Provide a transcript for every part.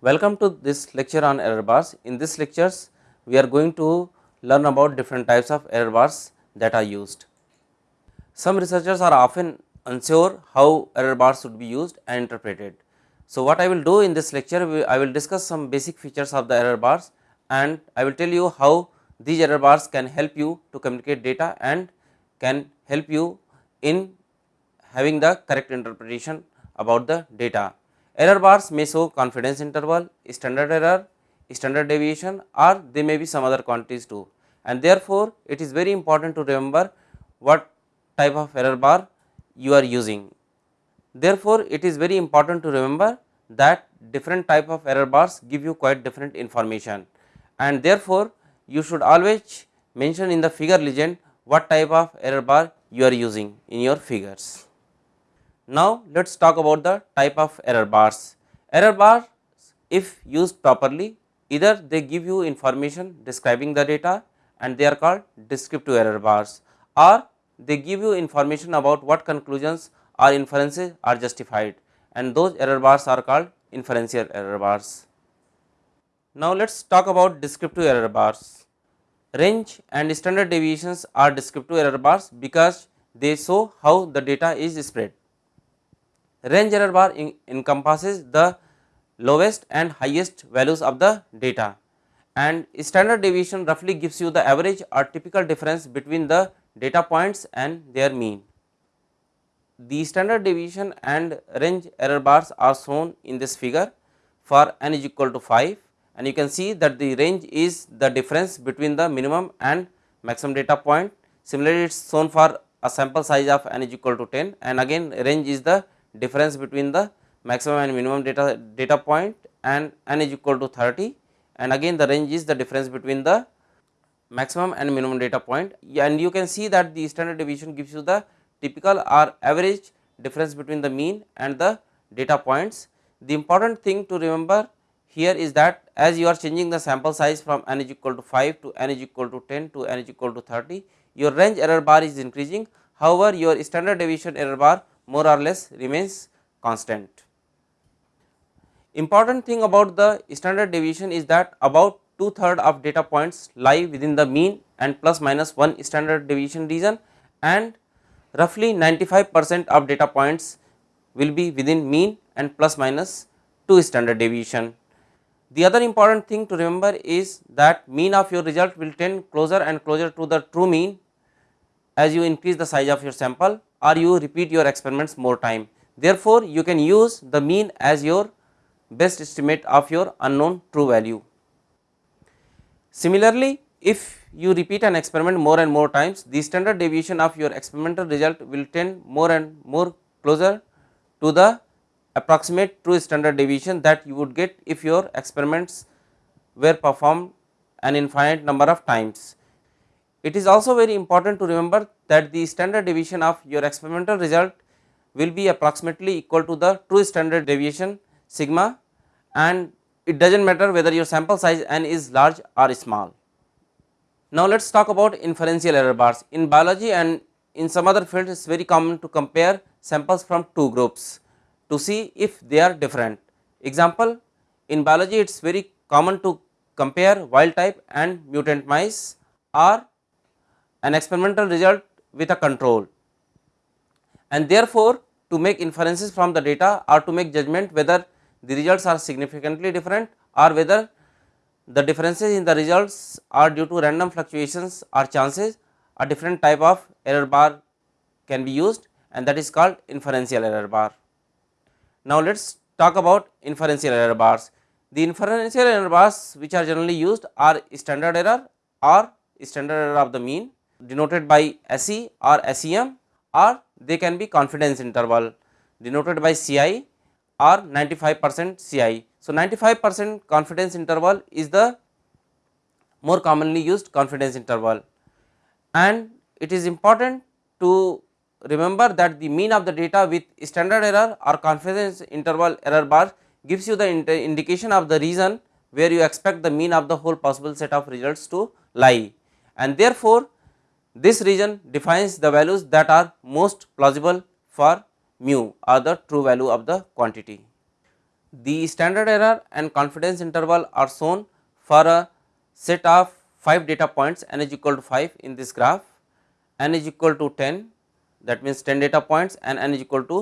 Welcome to this lecture on error bars. In this lectures, we are going to learn about different types of error bars that are used. Some researchers are often unsure how error bars should be used and interpreted. So, what I will do in this lecture, I will discuss some basic features of the error bars and I will tell you how these error bars can help you to communicate data and can help you in having the correct interpretation about the data. Error bars may show confidence interval, standard error, standard deviation or they may be some other quantities too and therefore, it is very important to remember what type of error bar you are using. Therefore, it is very important to remember that different type of error bars give you quite different information and therefore, you should always mention in the figure legend what type of error bar you are using in your figures. Now, let us talk about the type of error bars. Error bars if used properly either they give you information describing the data and they are called descriptive error bars or they give you information about what conclusions or inferences are justified and those error bars are called inferential error bars. Now, let us talk about descriptive error bars. Range and standard deviations are descriptive error bars because they show how the data is spread. Range error bar encompasses the lowest and highest values of the data and standard deviation roughly gives you the average or typical difference between the data points and their mean. The standard deviation and range error bars are shown in this figure for n is equal to 5 and you can see that the range is the difference between the minimum and maximum data point. Similarly, it is shown for a sample size of n is equal to 10 and again range is the difference between the maximum and minimum data, data point and n is equal to 30 and again the range is the difference between the maximum and minimum data point. And you can see that the standard deviation gives you the typical or average difference between the mean and the data points. The important thing to remember here is that as you are changing the sample size from n is equal to 5 to n is equal to 10 to n is equal to 30 your range error bar is increasing. However your standard deviation error bar more or less remains constant. Important thing about the standard deviation is that about two third of data points lie within the mean and plus minus 1 standard deviation region and roughly 95 percent of data points will be within mean and plus minus 2 standard deviation. The other important thing to remember is that mean of your result will tend closer and closer to the true mean as you increase the size of your sample or you repeat your experiments more time. Therefore, you can use the mean as your best estimate of your unknown true value. Similarly, if you repeat an experiment more and more times, the standard deviation of your experimental result will tend more and more closer to the approximate true standard deviation that you would get if your experiments were performed an infinite number of times. It is also very important to remember that the standard deviation of your experimental result will be approximately equal to the true standard deviation sigma and it does not matter whether your sample size n is large or small. Now, let us talk about inferential error bars. In biology and in some other fields it is very common to compare samples from two groups to see if they are different. Example in biology it is very common to compare wild type and mutant mice or an experimental result with a control and therefore, to make inferences from the data or to make judgment whether the results are significantly different or whether the differences in the results are due to random fluctuations or chances a different type of error bar can be used and that is called inferential error bar. Now, let us talk about inferential error bars. The inferential error bars which are generally used are standard error or standard error of the mean denoted by SE or SEM or they can be confidence interval denoted by CI or 95 percent CI. So, 95 percent confidence interval is the more commonly used confidence interval and it is important to remember that the mean of the data with standard error or confidence interval error bar gives you the indication of the region where you expect the mean of the whole possible set of results to lie and therefore, this region defines the values that are most plausible for mu or the true value of the quantity. the standard error and confidence interval are shown for a set of 5 data points n is equal to 5 in this graph, n is equal to 10 that means 10 data points and n is equal to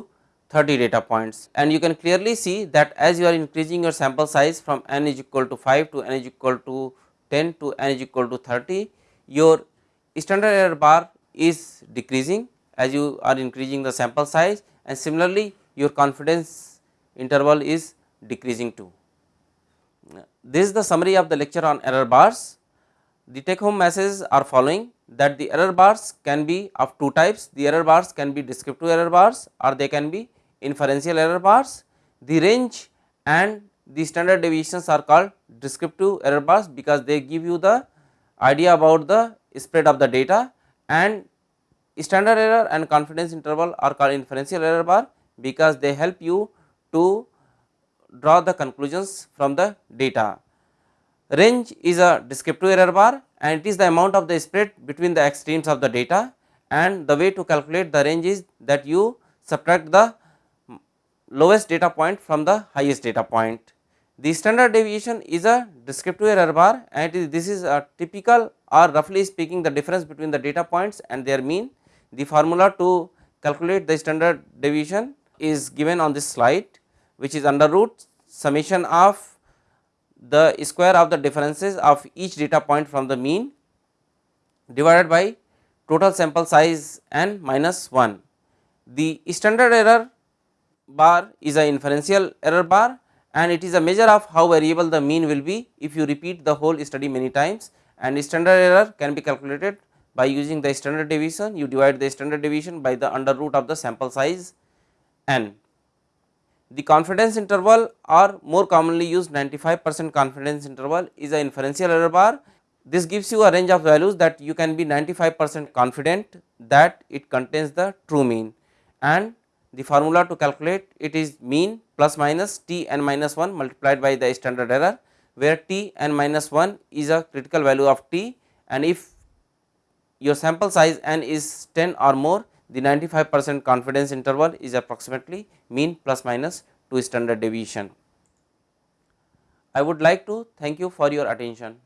30 data points and you can clearly see that as you are increasing your sample size from n is equal to 5 to n is equal to 10 to n is equal to 30 your standard error bar is decreasing as you are increasing the sample size and similarly your confidence interval is decreasing too. This is the summary of the lecture on error bars. The take home messages are following that the error bars can be of two types, the error bars can be descriptive error bars or they can be inferential error bars. The range and the standard deviations are called descriptive error bars because they give you the idea about the spread of the data and standard error and confidence interval are called inferential error bar because they help you to draw the conclusions from the data. Range is a descriptive error bar and it is the amount of the spread between the extremes of the data and the way to calculate the range is that you subtract the lowest data point from the highest data point. The standard deviation is a descriptive error bar and this is a typical or roughly speaking the difference between the data points and their mean. The formula to calculate the standard deviation is given on this slide which is under root summation of the square of the differences of each data point from the mean divided by total sample size n minus 1. The standard error bar is a inferential error bar and it is a measure of how variable the mean will be if you repeat the whole study many times and standard error can be calculated by using the standard deviation you divide the standard deviation by the under root of the sample size n. The confidence interval or more commonly used 95 percent confidence interval is a inferential error bar. This gives you a range of values that you can be 95 percent confident that it contains the true mean and the formula to calculate it is mean plus minus t n minus 1 multiplied by the standard error where t n minus 1 is a critical value of t and if your sample size n is 10 or more the 95 percent confidence interval is approximately mean plus minus 2 standard deviation. I would like to thank you for your attention.